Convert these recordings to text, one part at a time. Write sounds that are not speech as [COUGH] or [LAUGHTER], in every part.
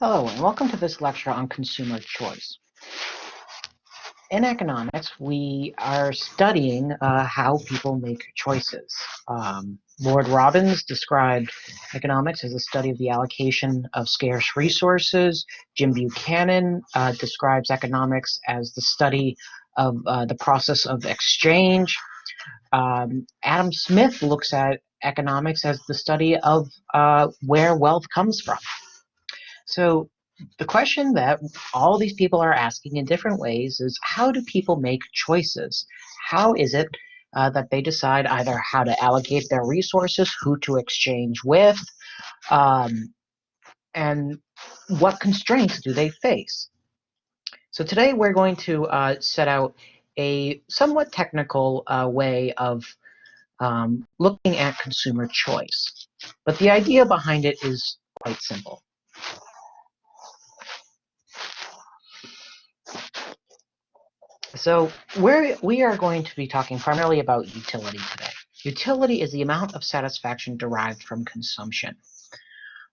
Hello, and welcome to this lecture on consumer choice. In economics, we are studying uh, how people make choices. Um, Lord Robbins described economics as a study of the allocation of scarce resources. Jim Buchanan uh, describes economics as the study of uh, the process of exchange. Um, Adam Smith looks at economics as the study of uh, where wealth comes from. So the question that all these people are asking in different ways is how do people make choices? How is it uh, that they decide either how to allocate their resources, who to exchange with, um, and what constraints do they face? So today we're going to uh, set out a somewhat technical uh, way of um, looking at consumer choice. But the idea behind it is quite simple. So we're, we are going to be talking primarily about utility today. Utility is the amount of satisfaction derived from consumption.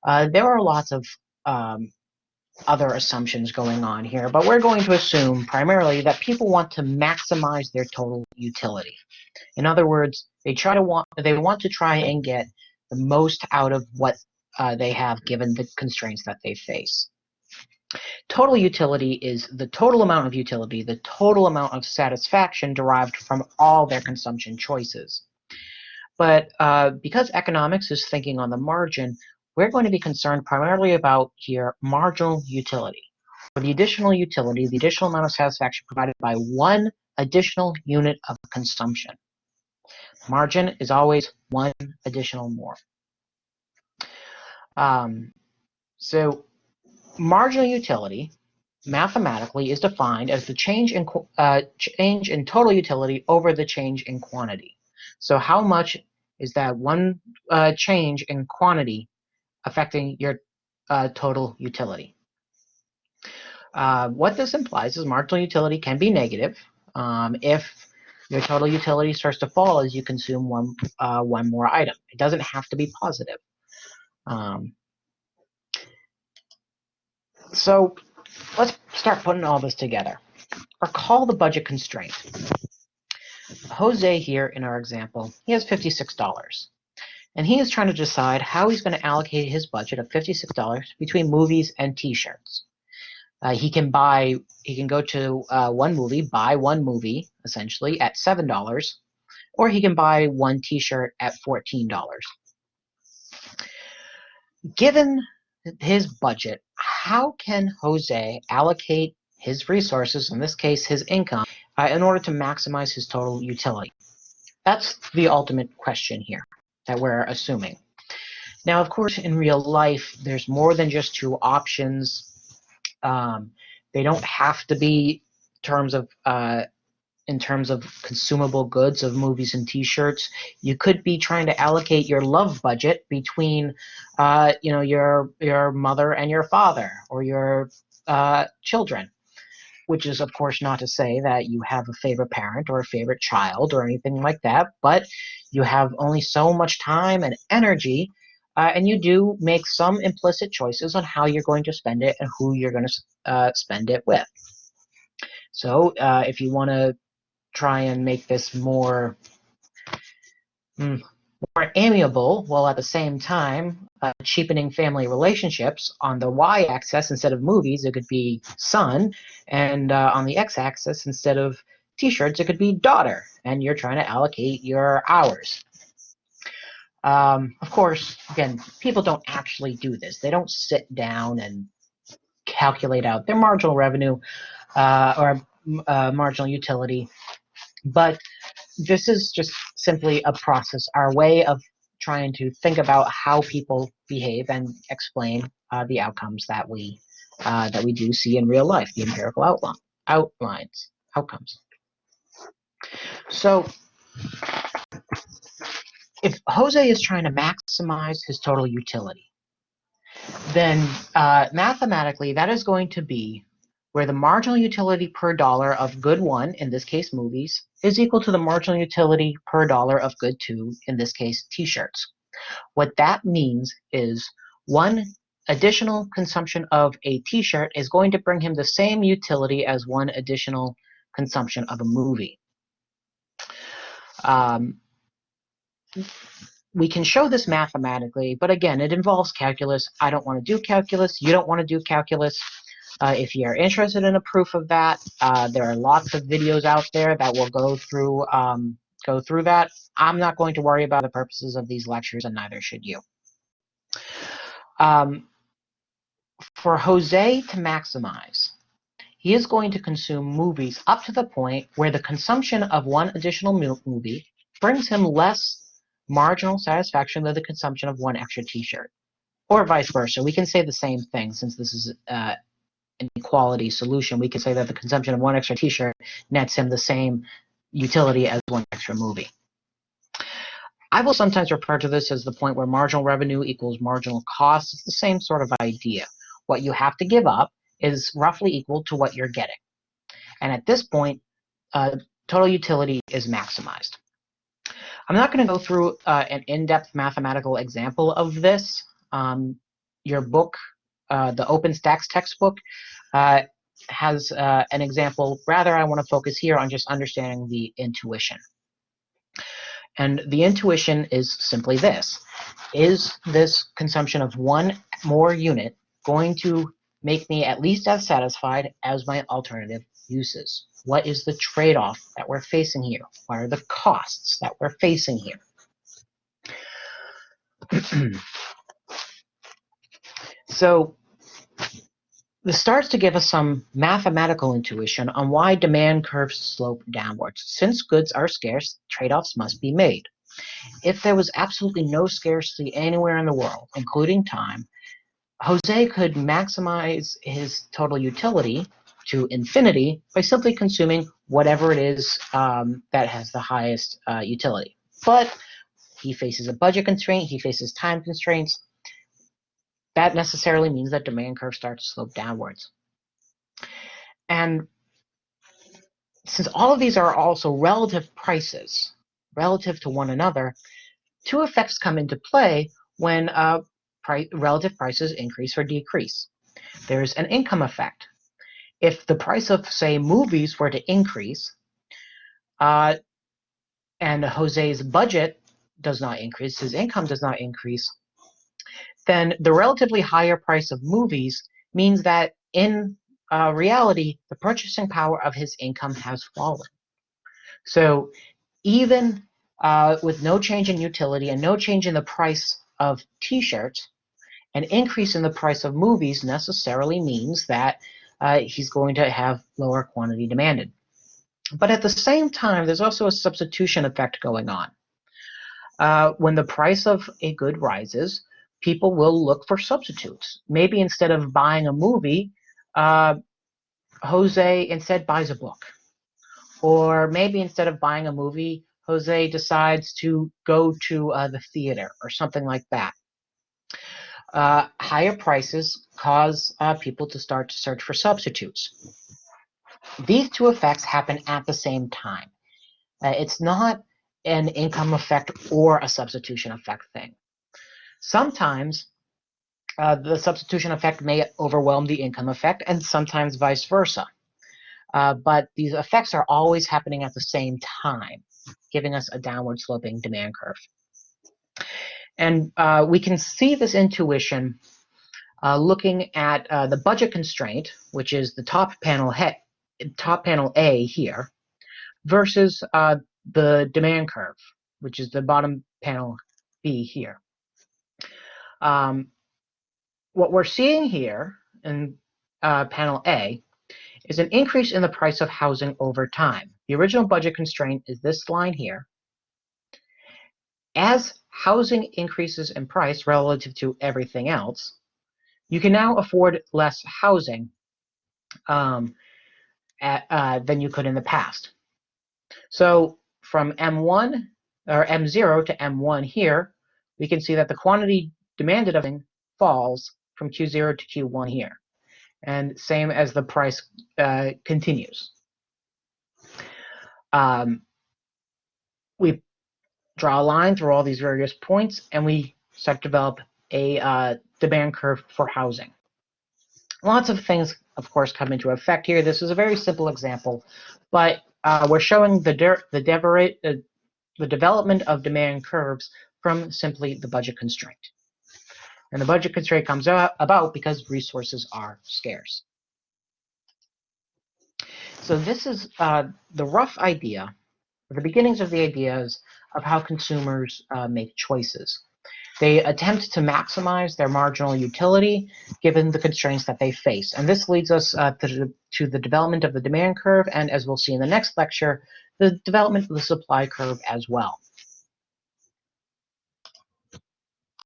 Uh, there are lots of um, other assumptions going on here, but we're going to assume primarily that people want to maximize their total utility. In other words, they try to want they want to try and get the most out of what uh, they have given the constraints that they face. Total utility is the total amount of utility, the total amount of satisfaction derived from all their consumption choices. But uh, because economics is thinking on the margin, we're going to be concerned primarily about here marginal utility. For the additional utility, the additional amount of satisfaction provided by one additional unit of consumption. Margin is always one additional more. Um, so marginal utility mathematically is defined as the change in uh, change in total utility over the change in quantity. So how much is that one uh, change in quantity affecting your uh, total utility? Uh, what this implies is marginal utility can be negative um, if your total utility starts to fall as you consume one uh, one more item. It doesn't have to be positive. Um, so let's start putting all this together. Recall the budget constraint. Jose here in our example, he has $56. And he is trying to decide how he's going to allocate his budget of $56 between movies and t-shirts. Uh, he can buy, he can go to uh, one movie, buy one movie, essentially, at $7, or he can buy one t-shirt at $14. Given his budget, how can Jose allocate his resources, in this case his income, uh, in order to maximize his total utility? That's the ultimate question here that we're assuming. Now, of course, in real life, there's more than just two options. Um, they don't have to be terms of uh, in terms of consumable goods of movies and t-shirts. You could be trying to allocate your love budget between uh, you know your your mother and your father or your uh, children which is of course not to say that you have a favorite parent or a favorite child or anything like that but you have only so much time and energy uh, and you do make some implicit choices on how you're going to spend it and who you're going to uh, spend it with. So uh, if you want to try and make this more mm, more amiable while at the same time uh, cheapening family relationships on the y-axis instead of movies it could be son and uh, on the x-axis instead of t-shirts it could be daughter and you're trying to allocate your hours. Um, of course again people don't actually do this. They don't sit down and calculate out their marginal revenue uh, or uh, marginal utility but this is just simply a process, our way of trying to think about how people behave and explain uh, the outcomes that we uh, that we do see in real life, the empirical outline, outlines, outcomes. So if Jose is trying to maximize his total utility, then uh, mathematically that is going to be where the marginal utility per dollar of good one, in this case movies, is equal to the marginal utility per dollar of good two, in this case t-shirts. What that means is one additional consumption of a t-shirt is going to bring him the same utility as one additional consumption of a movie. Um, we can show this mathematically, but again, it involves calculus. I don't want to do calculus. You don't want to do calculus. Uh, if you're interested in a proof of that, uh, there are lots of videos out there that will go through um, go through that. I'm not going to worry about the purposes of these lectures, and neither should you. Um, for Jose to maximize, he is going to consume movies up to the point where the consumption of one additional movie brings him less marginal satisfaction than the consumption of one extra t-shirt. Or vice versa. We can say the same thing since this is uh, an equality solution. We can say that the consumption of one extra t-shirt nets him the same utility as one extra movie. I will sometimes refer to this as the point where marginal revenue equals marginal cost. It's the same sort of idea. What you have to give up is roughly equal to what you're getting. And at this point, uh, total utility is maximized. I'm not going to go through uh, an in-depth mathematical example of this. Um, your book, uh, the OpenStax textbook, uh, has uh, an example. Rather, I want to focus here on just understanding the intuition. And the intuition is simply this. Is this consumption of one more unit going to make me at least as satisfied as my alternative uses? What is the trade-off that we're facing here? What are the costs that we're facing here? [CLEARS THROAT] so this starts to give us some mathematical intuition on why demand curves slope downwards. Since goods are scarce, trade-offs must be made. If there was absolutely no scarcity anywhere in the world, including time, Jose could maximize his total utility to infinity by simply consuming whatever it is um, that has the highest uh, utility. But he faces a budget constraint, he faces time constraints. That necessarily means that demand curve starts to slope downwards. And since all of these are also relative prices, relative to one another, two effects come into play when uh, pri relative prices increase or decrease. There's an income effect if the price of, say, movies were to increase, uh, and Jose's budget does not increase, his income does not increase, then the relatively higher price of movies means that in uh, reality, the purchasing power of his income has fallen. So even uh, with no change in utility and no change in the price of t-shirts, an increase in the price of movies necessarily means that uh, he's going to have lower quantity demanded. But at the same time, there's also a substitution effect going on. Uh, when the price of a good rises, people will look for substitutes. Maybe instead of buying a movie, uh, Jose instead buys a book. Or maybe instead of buying a movie, Jose decides to go to uh, the theater or something like that uh, higher prices cause uh, people to start to search for substitutes. These two effects happen at the same time. Uh, it's not an income effect or a substitution effect thing. Sometimes uh, the substitution effect may overwhelm the income effect, and sometimes vice versa. Uh, but these effects are always happening at the same time, giving us a downward sloping demand curve. And uh, we can see this intuition uh, looking at uh, the budget constraint, which is the top panel top panel A here, versus uh, the demand curve, which is the bottom panel B here. Um, what we're seeing here in uh, panel A is an increase in the price of housing over time. The original budget constraint is this line here. As housing increases in price relative to everything else, you can now afford less housing um, at, uh, than you could in the past. So from M1 or M0 to M1 here, we can see that the quantity demanded of falls from Q0 to Q1 here. And same as the price uh, continues. Um, we draw a line through all these various points, and we start to develop a uh, demand curve for housing. Lots of things, of course, come into effect here. This is a very simple example, but uh, we're showing the, the, uh, the development of demand curves from simply the budget constraint. And the budget constraint comes about because resources are scarce. So this is uh, the rough idea, the beginnings of the ideas of how consumers uh, make choices. They attempt to maximize their marginal utility given the constraints that they face. And this leads us uh, to, to the development of the demand curve, and as we'll see in the next lecture, the development of the supply curve as well.